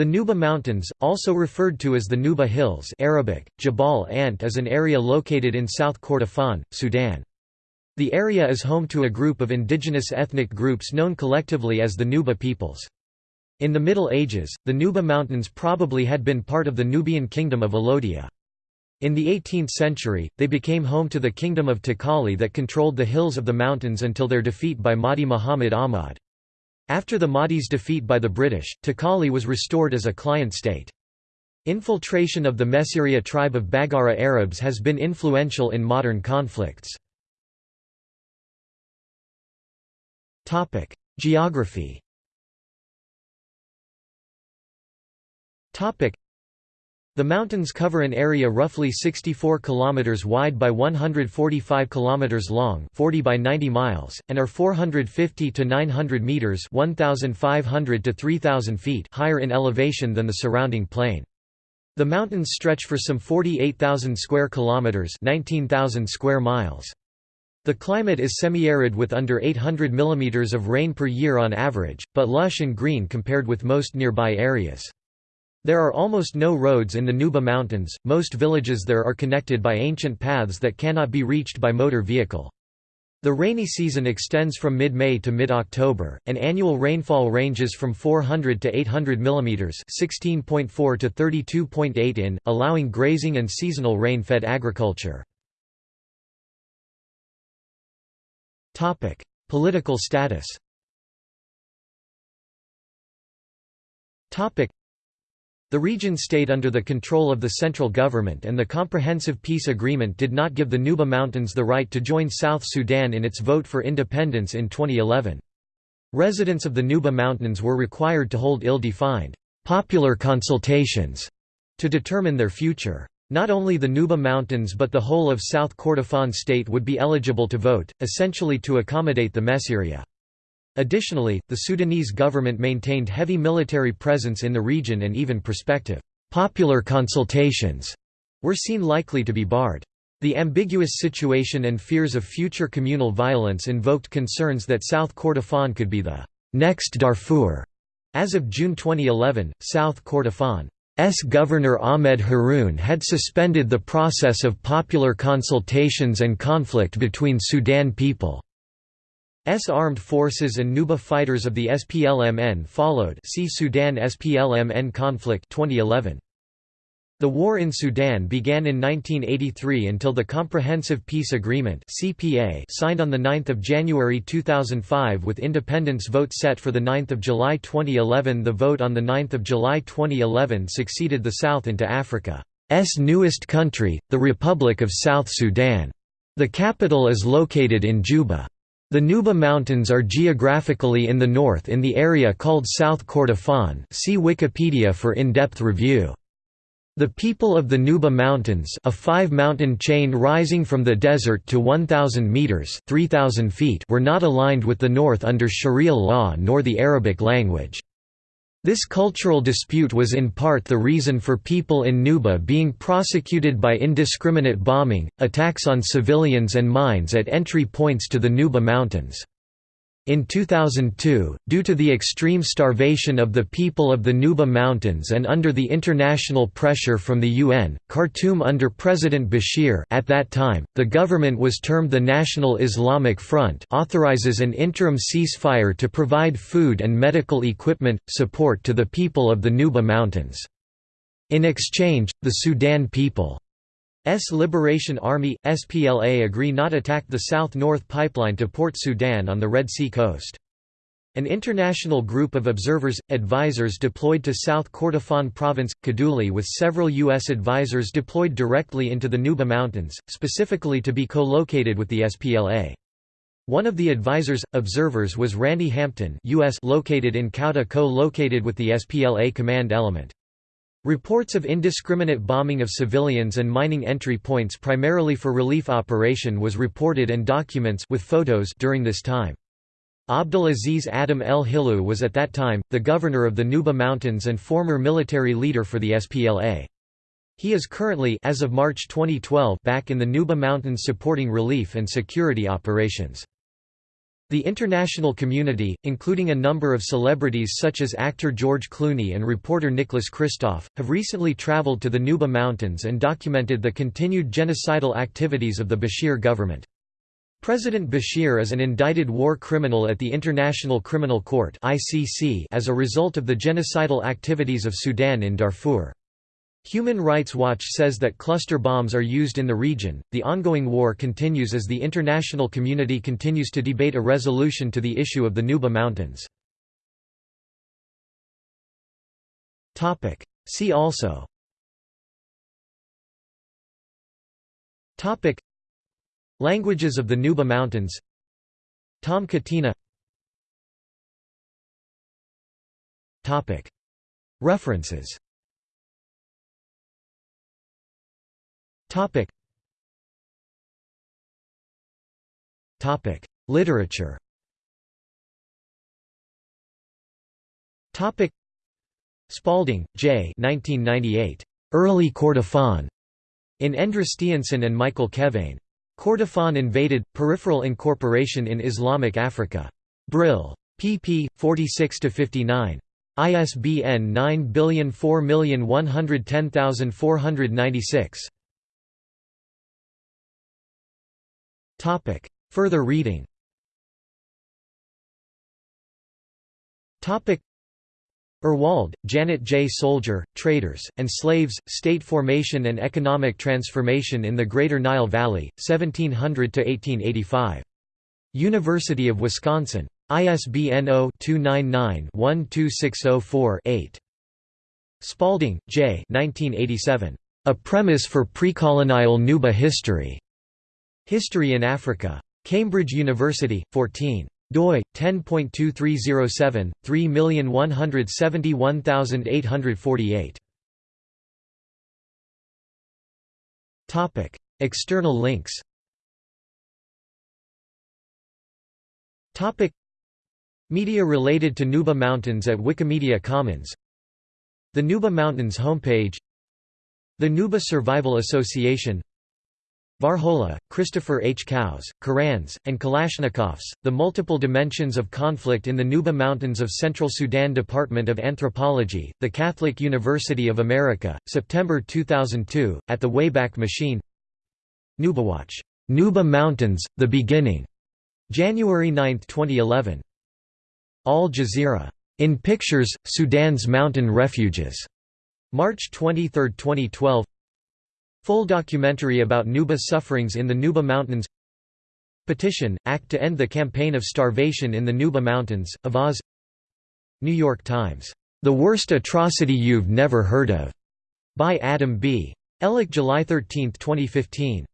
The Nuba Mountains, also referred to as the Nuba Hills Arabic, Jabal Ant is an area located in South Kordofan, Sudan. The area is home to a group of indigenous ethnic groups known collectively as the Nuba peoples. In the Middle Ages, the Nuba Mountains probably had been part of the Nubian kingdom of Alodia. In the 18th century, they became home to the kingdom of Takali that controlled the hills of the mountains until their defeat by Mahdi Muhammad Ahmad. After the Mahdi's defeat by the British, Takali was restored as a client state. Infiltration of the Messiria tribe of Baggara Arabs has been influential in modern conflicts. Geography the mountains cover an area roughly 64 km wide by 145 km long 40 by 90 miles, and are 450 to 900 metres 1,500 to 3,000 feet higher in elevation than the surrounding plain. The mountains stretch for some 48,000 square kilometers, 19,000 square miles. The climate is semi-arid with under 800 mm of rain per year on average, but lush and green compared with most nearby areas. There are almost no roads in the Nuba Mountains, most villages there are connected by ancient paths that cannot be reached by motor vehicle. The rainy season extends from mid-May to mid-October, and annual rainfall ranges from 400 to 800 mm 16.4 to 32.8 in, allowing grazing and seasonal rain-fed agriculture. Political status the region stayed under the control of the central government and the Comprehensive Peace Agreement did not give the Nuba Mountains the right to join South Sudan in its vote for independence in 2011. Residents of the Nuba Mountains were required to hold ill-defined, popular consultations to determine their future. Not only the Nuba Mountains but the whole of South Kordofan state would be eligible to vote, essentially to accommodate the Messiria. Additionally, the Sudanese government maintained heavy military presence in the region and even prospective popular consultations were seen likely to be barred. The ambiguous situation and fears of future communal violence invoked concerns that South Kordofan could be the next Darfur. As of June 2011, South Kordofan's Governor Ahmed Haroun had suspended the process of popular consultations and conflict between Sudan people. S armed forces and Nuba fighters of the SPLMN followed see Sudan SPLMN conflict 2011. The war in Sudan began in 1983 until the Comprehensive Peace Agreement (CPA) signed on the 9th of January 2005 with independence vote set for the 9th of July 2011. The vote on the 9th of July 2011 succeeded the South into Africa's newest country, the Republic of South Sudan. The capital is located in Juba. The Nuba Mountains are geographically in the north in the area called South Kordofan see Wikipedia for in-depth review. The people of the Nuba Mountains a five-mountain chain rising from the desert to 1,000 metres 3,000 feet were not aligned with the north under Sharia law nor the Arabic language. This cultural dispute was in part the reason for people in Nuba being prosecuted by indiscriminate bombing, attacks on civilians and mines at entry points to the Nuba Mountains. In 2002, due to the extreme starvation of the people of the Nuba Mountains and under the international pressure from the UN, Khartoum under President Bashir at that time, the government was termed the National Islamic Front authorizes an interim ceasefire to provide food and medical equipment, support to the people of the Nuba Mountains. In exchange, the Sudan people S Liberation Army, SPLA agree not attack the South-North pipeline to Port Sudan on the Red Sea coast. An international group of observers, advisors deployed to South Kordofan Province, Kadugli with several U.S. advisors deployed directly into the Nuba Mountains, specifically to be co-located with the SPLA. One of the advisors, observers was Randy Hampton US located in Kauda co-located with the SPLA command element. Reports of indiscriminate bombing of civilians and mining entry points primarily for relief operation was reported and documents with photos during this time. Abdul Aziz Adam El Hilu was at that time, the governor of the Nuba Mountains and former military leader for the SPLA. He is currently as of March 2012 back in the Nuba Mountains supporting relief and security operations. The international community, including a number of celebrities such as actor George Clooney and reporter Nicholas Kristof, have recently traveled to the Nuba Mountains and documented the continued genocidal activities of the Bashir government. President Bashir is an indicted war criminal at the International Criminal Court as a result of the genocidal activities of Sudan in Darfur. Human Rights Watch says that cluster bombs are used in the region. The ongoing war continues as the international community continues to debate a resolution to the issue of the Nuba Mountains. Topic: See also. Topic: Languages of the Nuba Mountains. Tom Katina. Topic: References Topic. Topic. Literature Topic. Spalding, J. 1998. Early Kordofan. In Endre Stiansen and Michael Kevane. Kordofan invaded, peripheral incorporation in Islamic Africa. Brill. pp. 46 to 59. ISBN 9004110496. Topic. Further reading Topic. Ewald, Janet J. Soldier, Traders, and Slaves, State Formation and Economic Transformation in the Greater Nile Valley, 1700–1885. University of Wisconsin. ISBN 0-299-12604-8. Spalding, J. 1987. A Premise for Precolonial Nuba History. History in Africa. Cambridge University, 14 doi 10.2307 3171848 topic. External links. Topic. Media related to Nuba Mountains at Wikimedia Commons. The Nuba Mountains homepage. The Nuba Survival Association Varhola, Christopher H. Cows, Korans, and Kalashnikovs, The Multiple Dimensions of Conflict in the Nuba Mountains of Central Sudan Department of Anthropology, The Catholic University of America, September 2002, at the Wayback Machine Nubawatch, Nuba Mountains, The Beginning, January 9, 2011. Al Jazeera. In Pictures, Sudan's Mountain Refuges, March 23, 2012 Full documentary about Nuba sufferings in the Nuba Mountains Petition, Act to End the Campaign of Starvation in the Nuba Mountains, Avaaz New York Times, "'The Worst Atrocity You've Never Heard Of' by Adam B. Ellick July 13, 2015.